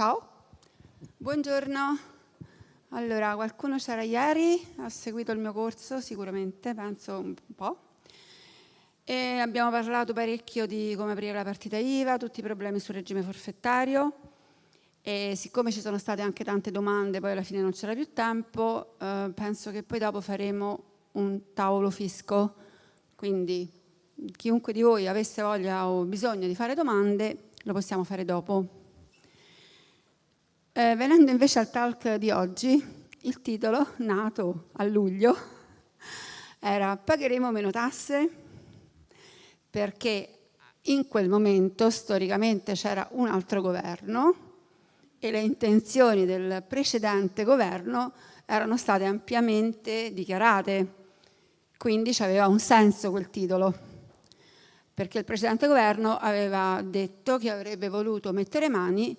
Ciao, buongiorno. Allora, qualcuno c'era ieri, ha seguito il mio corso sicuramente, penso un po'. E abbiamo parlato parecchio di come aprire la partita IVA, tutti i problemi sul regime forfettario e siccome ci sono state anche tante domande, poi alla fine non c'era più tempo, eh, penso che poi dopo faremo un tavolo fisco, quindi chiunque di voi avesse voglia o bisogno di fare domande lo possiamo fare dopo. Eh, venendo invece al talk di oggi, il titolo, nato a luglio, era Pagheremo meno tasse? Perché in quel momento storicamente c'era un altro governo e le intenzioni del precedente governo erano state ampiamente dichiarate, quindi aveva un senso quel titolo, perché il precedente governo aveva detto che avrebbe voluto mettere mani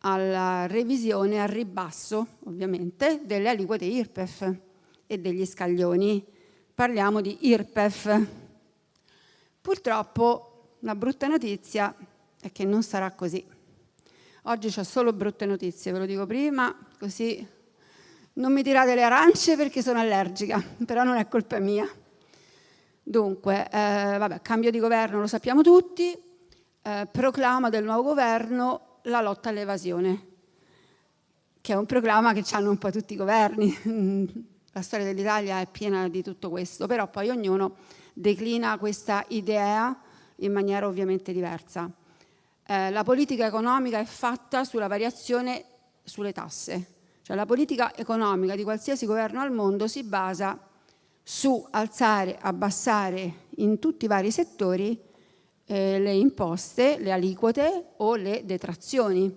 alla revisione al ribasso, ovviamente, delle aliquote IRPEF e degli scaglioni. Parliamo di IRPEF. Purtroppo la brutta notizia è che non sarà così. Oggi ho solo brutte notizie, ve lo dico prima, così non mi tirate le arance perché sono allergica, però non è colpa mia. Dunque, eh, vabbè, cambio di governo lo sappiamo tutti, eh, proclama del nuovo governo la lotta all'evasione, che è un proclama che hanno un po' tutti i governi. La storia dell'Italia è piena di tutto questo, però poi ognuno declina questa idea in maniera ovviamente diversa. Eh, la politica economica è fatta sulla variazione sulle tasse, cioè la politica economica di qualsiasi governo al mondo si basa su alzare, abbassare in tutti i vari settori eh, le imposte, le aliquote o le detrazioni.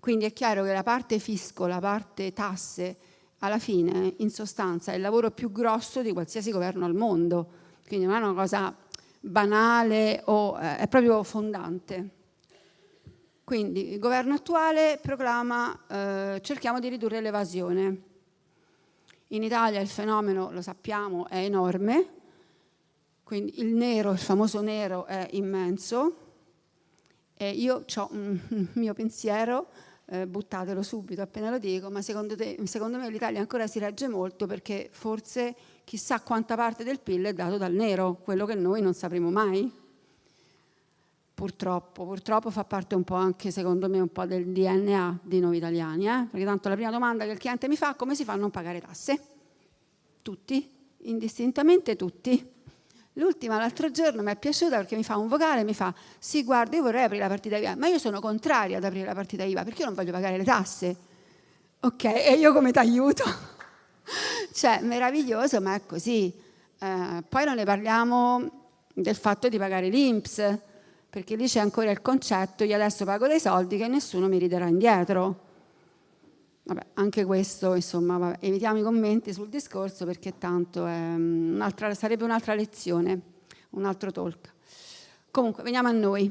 Quindi è chiaro che la parte fisco, la parte tasse, alla fine, in sostanza, è il lavoro più grosso di qualsiasi governo al mondo. Quindi non è una cosa banale o eh, è proprio fondante. Quindi il governo attuale proclama eh, cerchiamo di ridurre l'evasione. In Italia il fenomeno, lo sappiamo, è enorme, quindi il nero, il famoso nero è immenso e io ho un mio pensiero, eh, buttatelo subito appena lo dico, ma secondo, te, secondo me l'Italia ancora si regge molto perché forse chissà quanta parte del PIL è dato dal nero, quello che noi non sapremo mai. Purtroppo, purtroppo fa parte un po' anche secondo me un po' del DNA di noi italiani, eh? perché tanto la prima domanda che il cliente mi fa è come si fa a non pagare tasse? Tutti, indistintamente tutti. L'ultima, l'altro giorno, mi è piaciuta perché mi fa un vocale, mi fa sì guarda io vorrei aprire la partita IVA, ma io sono contraria ad aprire la partita IVA perché io non voglio pagare le tasse. Ok, e io come ti aiuto? cioè, meraviglioso, ma è così. Eh, poi non ne parliamo del fatto di pagare l'Inps, perché lì c'è ancora il concetto, io adesso pago dei soldi che nessuno mi riderà indietro. Vabbè, anche questo, insomma, vabbè, evitiamo i commenti sul discorso perché tanto un sarebbe un'altra lezione, un altro talk. Comunque, veniamo a noi.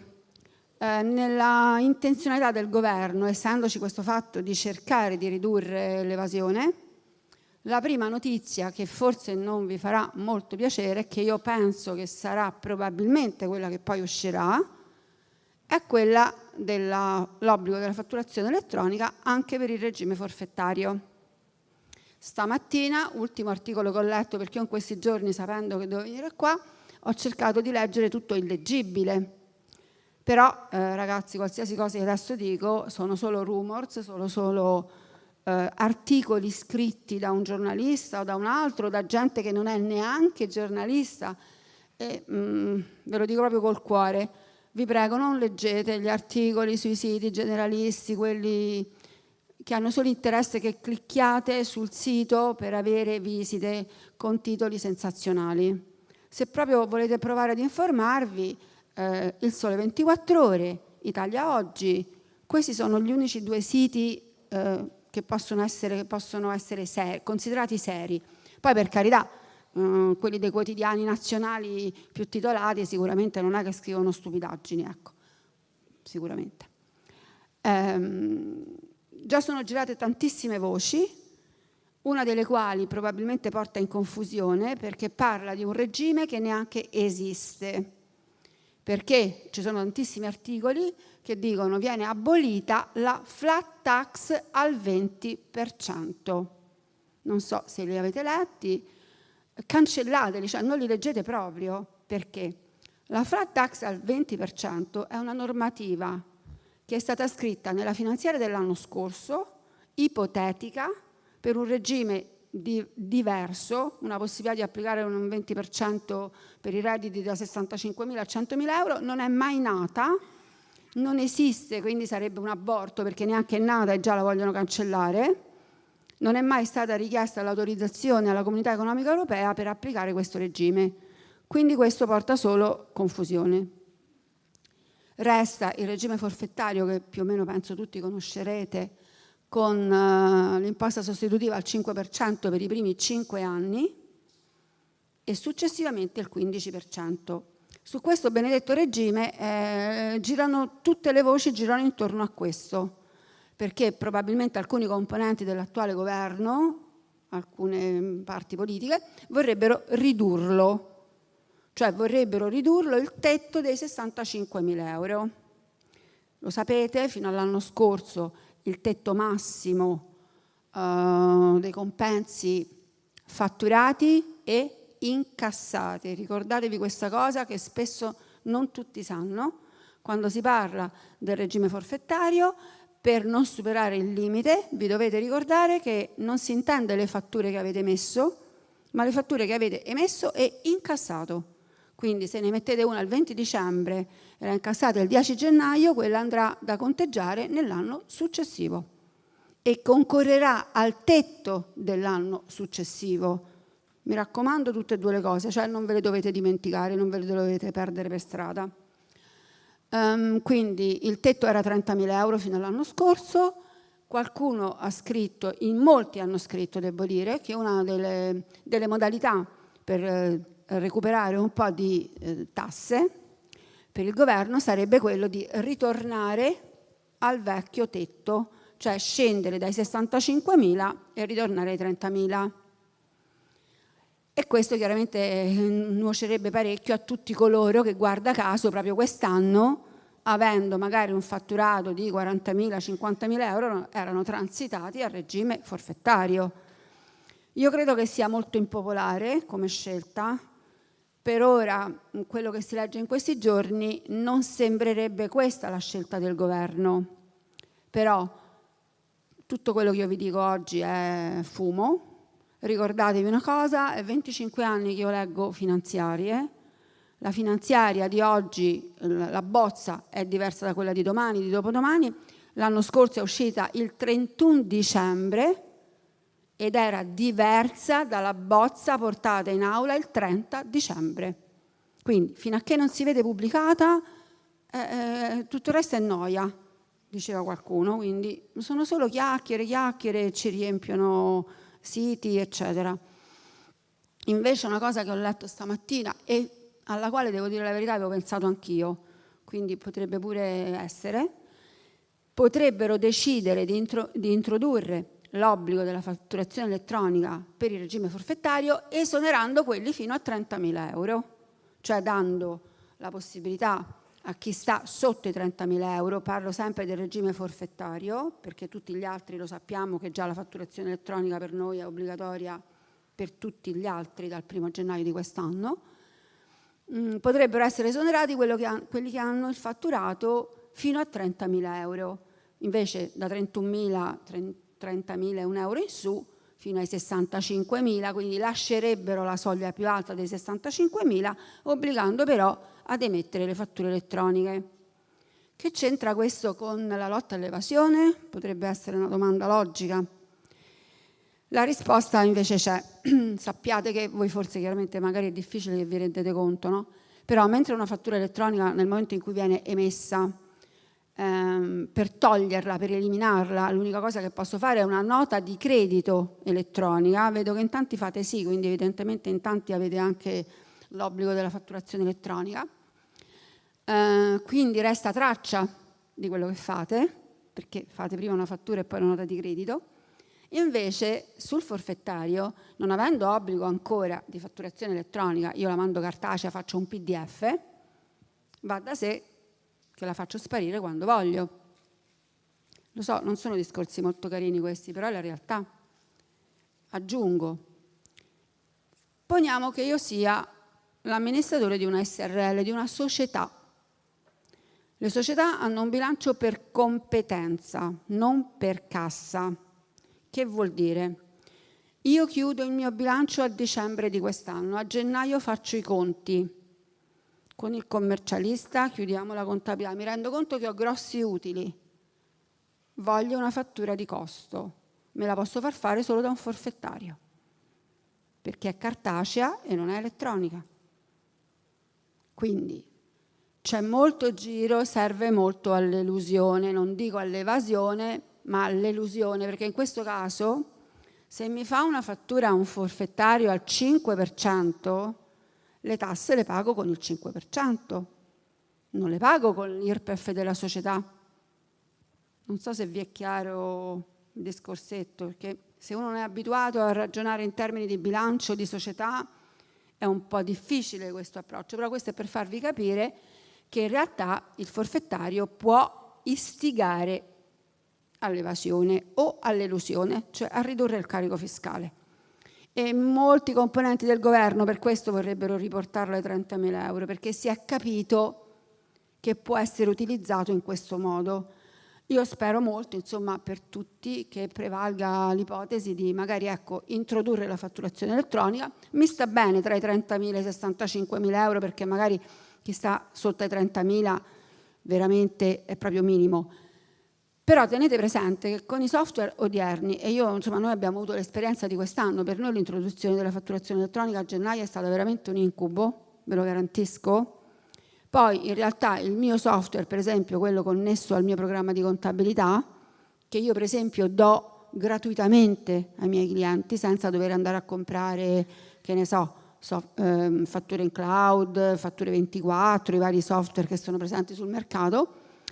Eh, nella intenzionalità del governo, essendoci questo fatto di cercare di ridurre l'evasione, la prima notizia che forse non vi farà molto piacere, che io penso che sarà probabilmente quella che poi uscirà, è quella dell'obbligo della fatturazione elettronica anche per il regime forfettario. Stamattina, ultimo articolo che ho letto perché in questi giorni, sapendo che dovevo venire qua, ho cercato di leggere tutto illeggibile. Però, eh, ragazzi, qualsiasi cosa che adesso dico sono solo rumors, sono solo eh, articoli scritti da un giornalista o da un altro, da gente che non è neanche giornalista. E mh, mm, ve lo dico proprio col cuore vi prego non leggete gli articoli sui siti generalisti, quelli che hanno solo interesse che clicchiate sul sito per avere visite con titoli sensazionali. Se proprio volete provare ad informarvi, eh, Il Sole 24 Ore, Italia Oggi, questi sono gli unici due siti eh, che possono essere, che possono essere seri, considerati seri. Poi per carità, eh, quelli dei quotidiani nazionali più titolati sicuramente non è che scrivono stupidaggini, ecco, sicuramente. Ehm, già sono girate tantissime voci, una delle quali probabilmente porta in confusione perché parla di un regime che neanche esiste. perché ci sono tantissimi articoli che dicono viene abolita la flat tax al 20%. Non so se li avete letti, cancellateli, cioè non li leggete proprio, perché la flat tax al 20% è una normativa che è stata scritta nella finanziaria dell'anno scorso, ipotetica, per un regime di, diverso, una possibilità di applicare un 20% per i redditi da 65.000 a 100.000 euro, non è mai nata, non esiste, quindi sarebbe un aborto perché neanche è nata e già la vogliono cancellare. Non è mai stata richiesta l'autorizzazione alla Comunità Economica Europea per applicare questo regime. Quindi questo porta solo confusione. Resta il regime forfettario che più o meno penso tutti conoscerete, con uh, l'imposta sostitutiva al 5% per i primi 5 anni e successivamente il 15%. Su questo benedetto regime eh, girano, tutte le voci girano intorno a questo, perché probabilmente alcuni componenti dell'attuale governo, alcune parti politiche, vorrebbero ridurlo, cioè vorrebbero ridurlo il tetto dei 65 mila euro. Lo sapete, fino all'anno scorso il tetto massimo uh, dei compensi fatturati e incassati. Ricordatevi questa cosa che spesso non tutti sanno. Quando si parla del regime forfettario, per non superare il limite, vi dovete ricordare che non si intende le fatture che avete emesso, ma le fatture che avete emesso e incassato. Quindi se ne mettete una il 20 dicembre e la incassate il 10 gennaio, quella andrà da conteggiare nell'anno successivo e concorrerà al tetto dell'anno successivo. Mi raccomando tutte e due le cose, cioè non ve le dovete dimenticare, non ve le dovete perdere per strada. Um, quindi il tetto era 30.000 euro fino all'anno scorso, qualcuno ha scritto, in molti hanno scritto, devo dire, che una delle, delle modalità per eh, recuperare un po' di eh, tasse per il governo sarebbe quello di ritornare al vecchio tetto, cioè scendere dai 65.000 e ritornare ai 30.000. E questo chiaramente eh, nuocerebbe parecchio a tutti coloro che, guarda caso, proprio quest'anno, avendo magari un fatturato di 40.000, 50.000 euro, erano transitati al regime forfettario. Io credo che sia molto impopolare come scelta, per ora, quello che si legge in questi giorni, non sembrerebbe questa la scelta del governo. Però tutto quello che io vi dico oggi è fumo. Ricordatevi una cosa, è 25 anni che io leggo finanziarie. La finanziaria di oggi, la bozza, è diversa da quella di domani, di dopodomani. L'anno scorso è uscita il 31 dicembre, ed era diversa dalla bozza portata in aula il 30 dicembre. Quindi fino a che non si vede pubblicata eh, eh, tutto il resto è noia, diceva qualcuno, quindi sono solo chiacchiere, chiacchiere, ci riempiono siti, eccetera. Invece una cosa che ho letto stamattina e alla quale devo dire la verità avevo pensato anch'io, quindi potrebbe pure essere, potrebbero decidere di, intro di introdurre l'obbligo della fatturazione elettronica per il regime forfettario esonerando quelli fino a 30.000 euro, cioè dando la possibilità a chi sta sotto i 30.000 euro, parlo sempre del regime forfettario, perché tutti gli altri lo sappiamo che già la fatturazione elettronica per noi è obbligatoria per tutti gli altri dal primo gennaio di quest'anno, mm, potrebbero essere esonerati che quelli che hanno il fatturato fino a 30.000 euro. Invece da 31.000, 30.000 euro in su fino ai 65.000, quindi lascerebbero la soglia più alta dei 65.000, obbligando però ad emettere le fatture elettroniche. Che c'entra questo con la lotta all'evasione? Potrebbe essere una domanda logica. La risposta invece c'è. Sappiate che voi forse chiaramente magari è difficile che vi rendete conto, no? Però mentre una fattura elettronica nel momento in cui viene emessa ehm, per toglierla, per eliminarla, l'unica cosa che posso fare è una nota di credito elettronica. Vedo che in tanti fate sì, quindi evidentemente in tanti avete anche l'obbligo della fatturazione elettronica. Eh, quindi resta traccia di quello che fate, perché fate prima una fattura e poi una nota di credito. Invece sul forfettario, non avendo obbligo ancora di fatturazione elettronica, io la mando cartacea, faccio un PDF, va da sé che la faccio sparire quando voglio. Lo so, non sono discorsi molto carini questi, però è la realtà. Aggiungo, poniamo che io sia l'amministratore di una SRL, di una società. Le società hanno un bilancio per competenza, non per cassa. Che vuol dire? Io chiudo il mio bilancio a dicembre di quest'anno, a gennaio faccio i conti. Con il commercialista chiudiamo la contabilità, mi rendo conto che ho grossi utili, voglio una fattura di costo, me la posso far fare solo da un forfettario, perché è cartacea e non è elettronica. Quindi c'è molto giro, serve molto all'elusione, non dico all'evasione, ma all'elusione, perché in questo caso se mi fa una fattura un forfettario al 5%, le tasse le pago con il 5%, non le pago con l'IRPEF della società. Non so se vi è chiaro il discorsetto, perché se uno non è abituato a ragionare in termini di bilancio di società è un po' difficile questo approccio, però questo è per farvi capire che in realtà il forfettario può istigare all'evasione o all'elusione, cioè a ridurre il carico fiscale. E molti componenti del governo per questo vorrebbero riportarlo ai 30.000 euro, perché si è capito che può essere utilizzato in questo modo. Io spero molto, insomma, per tutti che prevalga l'ipotesi di magari ecco, introdurre la fatturazione elettronica. Mi sta bene tra i 30.000 e i 65.000 euro perché magari chi sta sotto ai 30.000 veramente è proprio minimo. Però tenete presente che con i software odierni, e io, insomma, noi abbiamo avuto l'esperienza di quest'anno, per noi l'introduzione della fatturazione elettronica a gennaio è stata veramente un incubo, ve lo garantisco. Poi in realtà il mio software, per esempio quello connesso al mio programma di contabilità, che io per esempio do gratuitamente ai miei clienti senza dover andare a comprare, che ne so, so eh, fatture in cloud, fatture 24, i vari software che sono presenti sul mercato,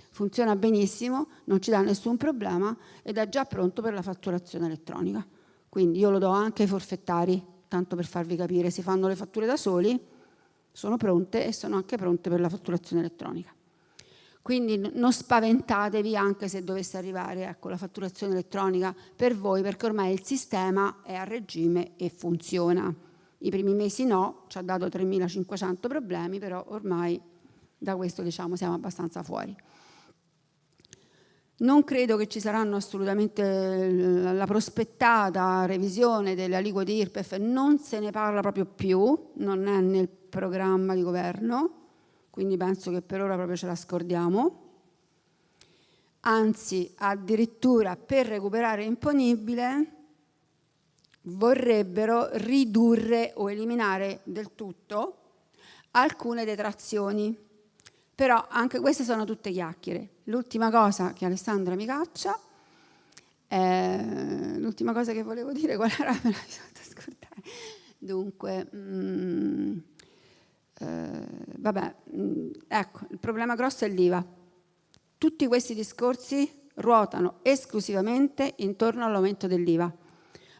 funziona benissimo, non ci dà nessun problema ed è già pronto per la fatturazione elettronica. Quindi io lo do anche ai forfettari, tanto per farvi capire, si fanno le fatture da soli, sono pronte e sono anche pronte per la fatturazione elettronica. Quindi non spaventatevi anche se dovesse arrivare ecco, la fatturazione elettronica per voi, perché ormai il sistema è a regime e funziona. I primi mesi no, ci ha dato 3.500 problemi, però ormai da questo diciamo siamo abbastanza fuori. Non credo che ci saranno assolutamente la prospettata revisione delle aliquote IRPEF, non se ne parla proprio più, non è nel programma di governo, quindi penso che per ora proprio ce la scordiamo. Anzi, addirittura per recuperare imponibile vorrebbero ridurre o eliminare del tutto alcune detrazioni però anche queste sono tutte chiacchiere. L'ultima cosa che Alessandra mi caccia, eh, l'ultima cosa che volevo dire, qual era? Me la scordare. Dunque, mm, eh, vabbè, mm, ecco, il problema grosso è l'IVA. Tutti questi discorsi ruotano esclusivamente intorno all'aumento dell'IVA.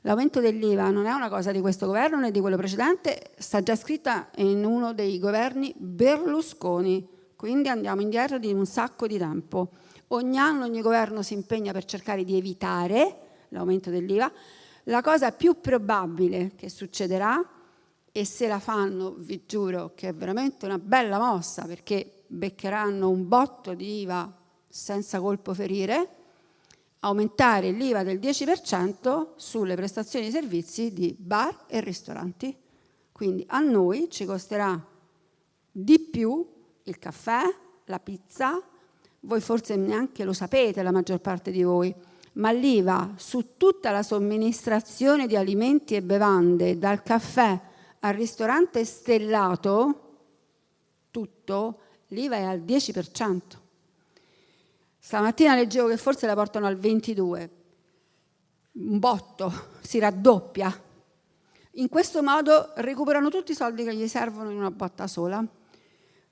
L'aumento dell'IVA non è una cosa di questo governo né di quello precedente, sta già scritta in uno dei governi Berlusconi quindi andiamo indietro di un sacco di tempo. Ogni anno ogni governo si impegna per cercare di evitare l'aumento dell'IVA. La cosa più probabile che succederà, e se la fanno vi giuro che è veramente una bella mossa perché beccheranno un botto di IVA senza colpo ferire, aumentare l'IVA del 10% sulle prestazioni di servizi di bar e ristoranti. Quindi a noi ci costerà di più il caffè, la pizza, voi forse neanche lo sapete la maggior parte di voi, ma l'IVA su tutta la somministrazione di alimenti e bevande, dal caffè al ristorante stellato, tutto, l'IVA è al 10%. Stamattina leggevo che forse la portano al 22%, un botto, si raddoppia. In questo modo recuperano tutti i soldi che gli servono in una botta sola.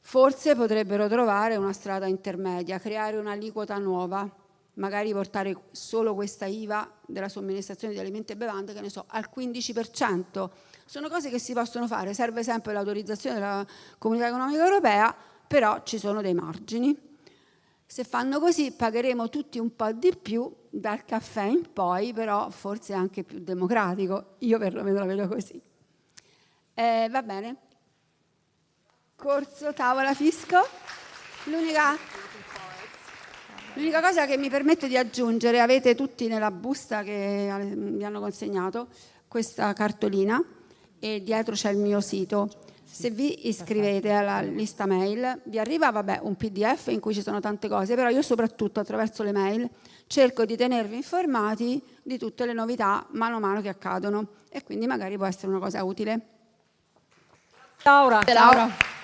Forse potrebbero trovare una strada intermedia, creare un'aliquota nuova, magari portare solo questa IVA della somministrazione di alimenti e bevande, che ne so, al 15%. Sono cose che si possono fare, serve sempre l'autorizzazione della Comunità Economica Europea, però ci sono dei margini. Se fanno così pagheremo tutti un po' di più dal caffè in poi, però forse anche più democratico. Io perlomeno la vedo così. Eh, va bene. Corso tavola fisco. L'unica L'unica cosa che mi permetto di aggiungere, avete tutti nella busta che vi hanno consegnato questa cartolina e dietro c'è il mio sito. Se vi iscrivete alla lista mail vi arriva vabbè, un pdf in cui ci sono tante cose, però io soprattutto attraverso le mail cerco di tenervi informati di tutte le novità mano a mano che accadono e quindi magari può essere una cosa utile. Laura. Laura.